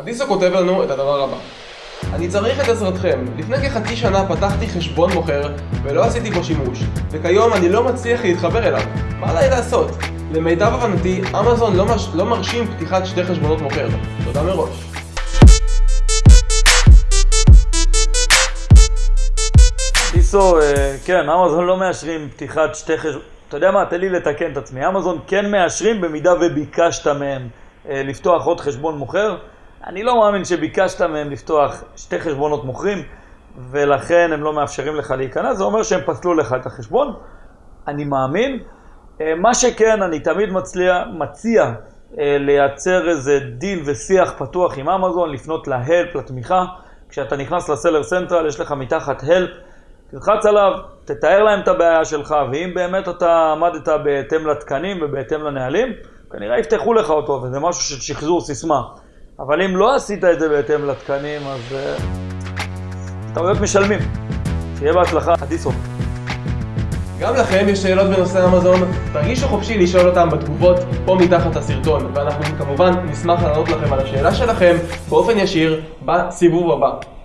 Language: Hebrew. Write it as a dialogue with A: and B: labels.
A: אדיסו כותב לנו את הדבר הבא אני צריך את עזרתכם. לפני כחצי שנה פתחתי חשבון מוכר ולא עשיתי בו שימוש וכיום אני לא מצליח להתחבר אליו. מה עליי לעשות? למיטב הבנתי, אמזון לא, מרש... לא מרשים פתיחת שתי חשבונות מוכר. תודה מראש.
B: טיסו, אה, כן, אמזון לא מאשרים פתיחת שתי חשבונות. אתה יודע מה, תן לי לתקן את עצמי. אמזון כן מאשרים במידה וביקשת מהם אה, לפתוח עוד חשבון מוכר. אני לא מאמין שביקשת מהם לפתוח שתי חשבונות מוכרים, ולכן הם לא מאפשרים לך להיכנס, זה אומר שהם פסלו לך את החשבון. אני מאמין. אה, מה שכן, אני תמיד מצליע, מציע אה, לייצר איזה דין ושיח פתוח עם אמזון, לפנות להלפ, לתמיכה. כשאתה נכנס לסלר סנטרל, יש לך מתחת הלפ, תלחץ עליו, תתאר להם את הבעיה שלך, ואם באמת אתה עמדת בהתאם לתקנים ובהתאם לנהלים, כנראה יפתחו לך אותו, וזה משהו של שחזור סיסמה. אבל אם לא עשית את זה בהתאם לתקנים, אז טעויות משלמים. שיהיה בהצלחה, אדיסו.
A: גם לכם יש שאלות בנושא אמזון? תרגישו חופשי לשאול אותם בתגובות פה מתחת הסרטון, ואנחנו כמובן נשמח לענות לכם על השאלה שלכם באופן ישיר בסיבוב הבא.